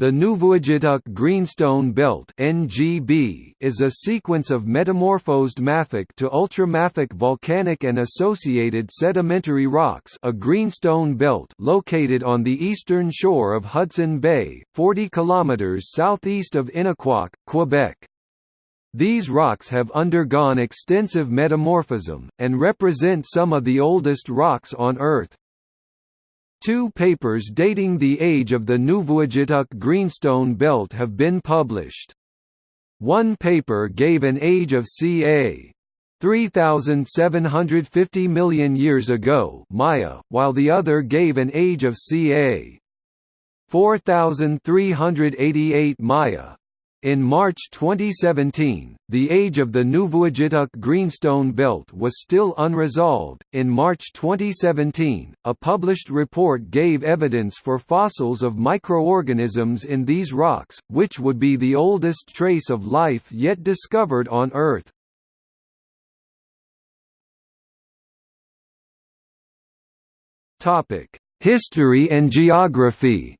The Nuvvuagittuq Greenstone Belt (NGB) is a sequence of metamorphosed mafic to ultramafic volcanic and associated sedimentary rocks, a greenstone belt located on the eastern shore of Hudson Bay, 40 kilometers southeast of Inukjuak, Quebec. These rocks have undergone extensive metamorphism and represent some of the oldest rocks on Earth. Two papers dating the age of the Nuvvuagittuq Greenstone Belt have been published. One paper gave an age of ca. 3,750 million years ago Maya, while the other gave an age of ca. 4,388 Maya. In March 2017, the age of the Nuvvuagittuq Greenstone Belt was still unresolved. In March 2017, a published report gave evidence for fossils of microorganisms in these rocks, which would be the oldest trace of life yet discovered on Earth. Topic: History and geography.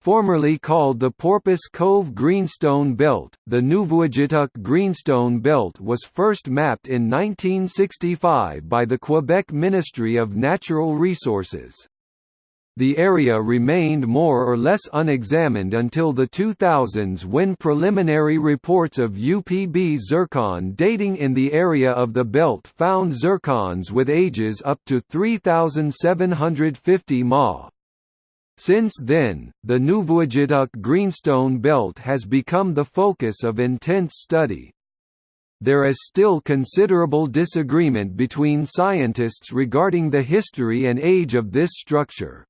Formerly called the Porpoise Cove Greenstone Belt, the Nuvvuagittuq Greenstone Belt was first mapped in 1965 by the Quebec Ministry of Natural Resources. The area remained more or less unexamined until the 2000s when preliminary reports of U-Pb zircon dating in the area of the belt found zircons with ages up to 3,750 ma. Since then, the Nuvvuagittuq Greenstone Belt has become the focus of intense study. There is still considerable disagreement between scientists regarding the history and age of this structure.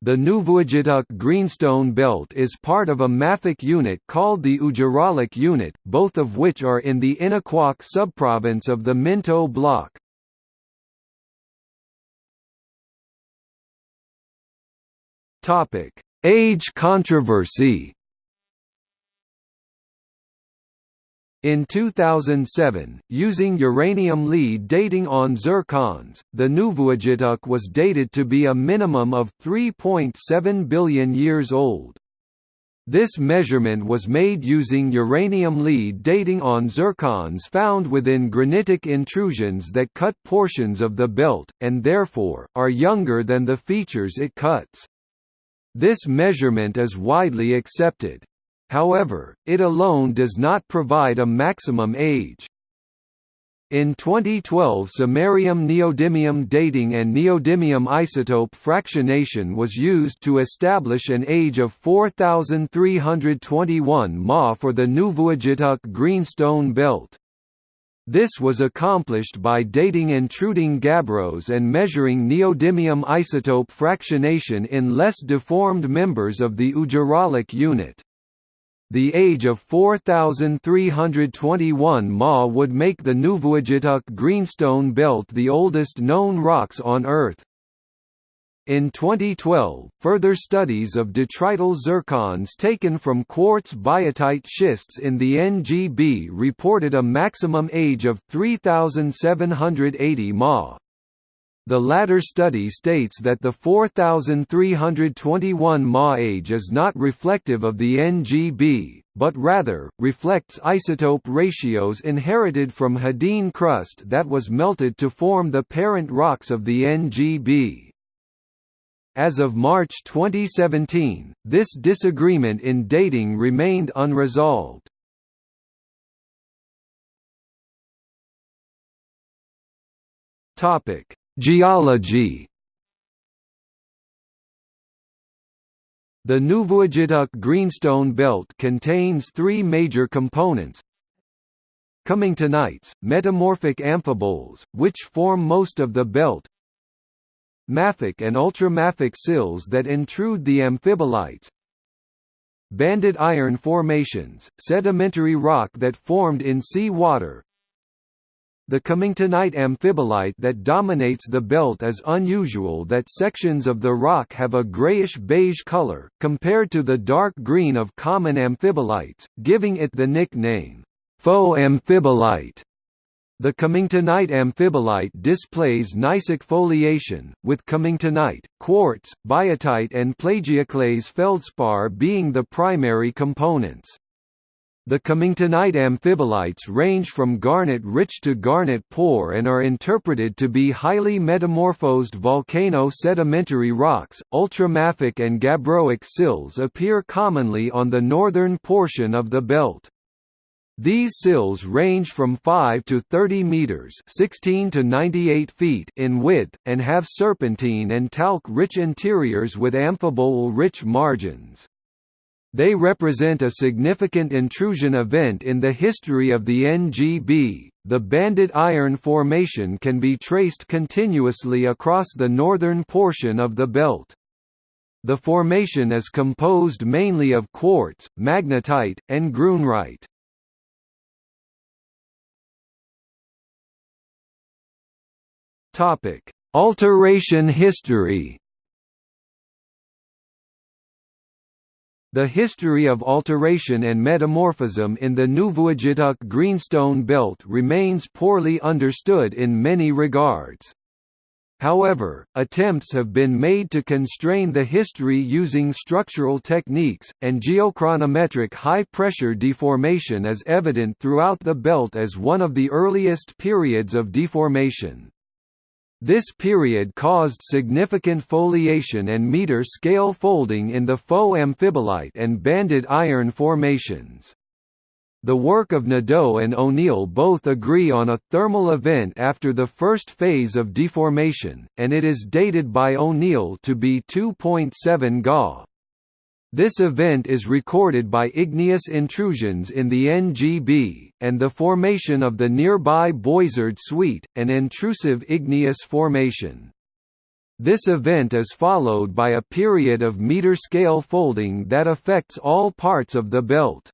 The Nuvvuagittuq Greenstone Belt is part of a mafic unit called the Ujaraaluk unit, both of which are in the Inukjuak subprovince of the Minto block. Topic: Age controversy. In 2007, using uranium lead dating on zircons, the Nuvvuagittuq was dated to be a minimum of 3.7 billion years old. This measurement was made using uranium lead dating on zircons found within granitic intrusions that cut portions of the belt, and therefore, are younger than the features it cuts. This measurement is widely accepted. However, it alone does not provide a maximum age. In 2012 samarium neodymium dating and neodymium isotope fractionation was used to establish an age of 4321 Ma for the Nuvvuagittuq greenstone belt. This was accomplished by dating intruding gabbros and measuring neodymium isotope fractionation in less deformed members of the Ujaraaluk unit. The age of 4,321 Ma would make the Nuvvuagittuq greenstone belt the oldest known rocks on Earth. In 2012, further studies of detrital zircons taken from quartz biotite schists in the NGB reported a maximum age of 3,780 Ma. The latter study states that the 4321 Ma age is not reflective of the NGB, but rather, reflects isotope ratios inherited from Hadean crust that was melted to form the parent rocks of the NGB. As of March 2017, this disagreement in dating remained unresolved. Topic: Geology. The Nuvvuagittuq Greenstone Belt contains three major components Cummingtonites, metamorphic amphiboles, which form most of the belt mafic and ultramafic sills that intrude the amphibolites banded iron formations, sedimentary rock that formed in sea water the Cummingtonite amphibolite that dominates the belt is unusual that sections of the rock have a grayish-beige color, compared to the dark green of common amphibolites, giving it the nickname, faux amphibolite. The cummingtonite amphibolite displays gneissic foliation, with cummingtonite, quartz, biotite and plagioclase feldspar being the primary components. The cummingtonite amphibolites range from garnet-rich to garnet-poor and are interpreted to be highly metamorphosed volcano-sedimentary rocks. Ultramafic and gabbroic sills appear commonly on the northern portion of the belt. These sills range from 5 to 30 meters (16 to 98 feet) in width and have serpentine and talc-rich interiors with amphibole-rich margins. They represent a significant intrusion event in the history of the NGB. The Banded Iron Formation can be traced continuously across the northern portion of the belt. The formation is composed mainly of quartz, magnetite, and grunerite. Topic: Alteration history. The history of alteration and metamorphism in the Nuvvuagittuq greenstone belt remains poorly understood in many regards. However, attempts have been made to constrain the history using structural techniques, and geochronometric high-pressure deformation is evident throughout the belt as one of the earliest periods of deformation. This period caused significant foliation and meter-scale folding in the faux amphibolite and banded iron formations. The work of Nadeau and O'Neill both agree on a thermal event after the first phase of deformation, and it is dated by O'Neill to be 2.7 Ga. This event is recorded by igneous intrusions in the NGB, and the formation of the nearby Boizard Suite, an intrusive igneous formation. This event is followed by a period of meter-scale folding that affects all parts of the belt.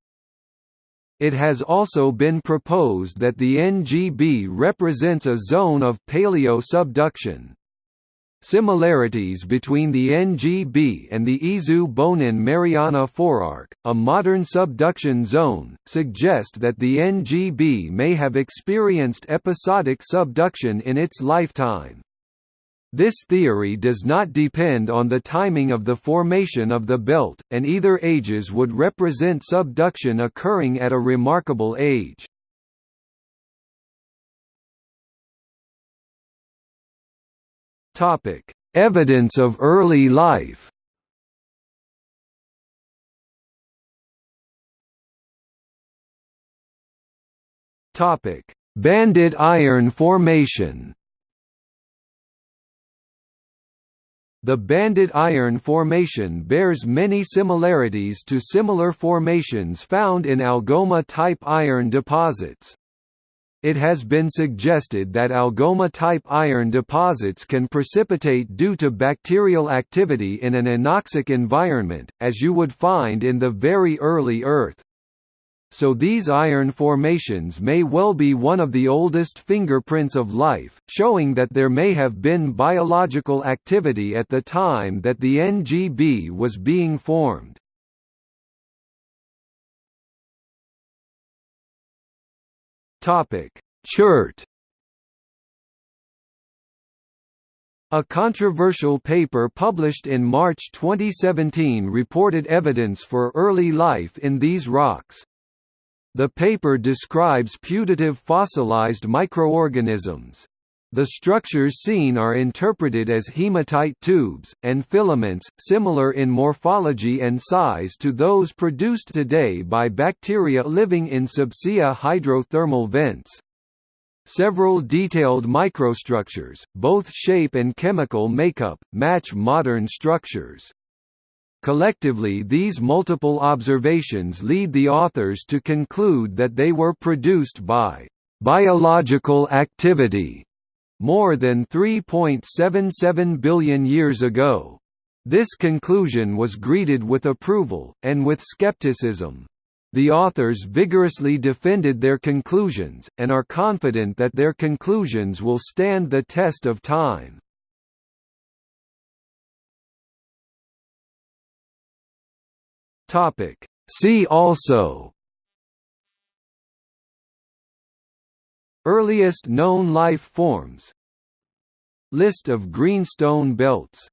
It has also been proposed that the NGB represents a zone of paleo-subduction. Similarities between the NGB and the Izu-Bonin-Mariana forearc, a modern subduction zone, suggest that the NGB may have experienced episodic subduction in its lifetime. This theory does not depend on the timing of the formation of the belt, and either ages would represent subduction occurring at a remarkable age. Topic: Evidence of early life. Topic: Banded iron formation. The banded iron formation bears many similarities to similar formations found in Algoma-type iron deposits. It has been suggested that Algoma-type iron deposits can precipitate due to bacterial activity in an anoxic environment, as you would find in the very early Earth. So these iron formations may well be one of the oldest fingerprints of life, showing that there may have been biological activity at the time that the NGB was being formed. Topic: Chert. A controversial paper published in March 2017 reported evidence for early life in these rocks. The paper describes putative fossilized microorganisms. The structures seen are interpreted as hematite tubes, and filaments, similar in morphology and size to those produced today by bacteria living in subsea hydrothermal vents. Several detailed microstructures, both shape and chemical makeup, match modern structures. Collectively these multiple observations lead the authors to conclude that they were produced by biological activity more than 3.77 billion years ago. This conclusion was greeted with approval, and with skepticism. The authors vigorously defended their conclusions, and are confident that their conclusions will stand the test of time. See also Earliest known life forms. List of greenstone belts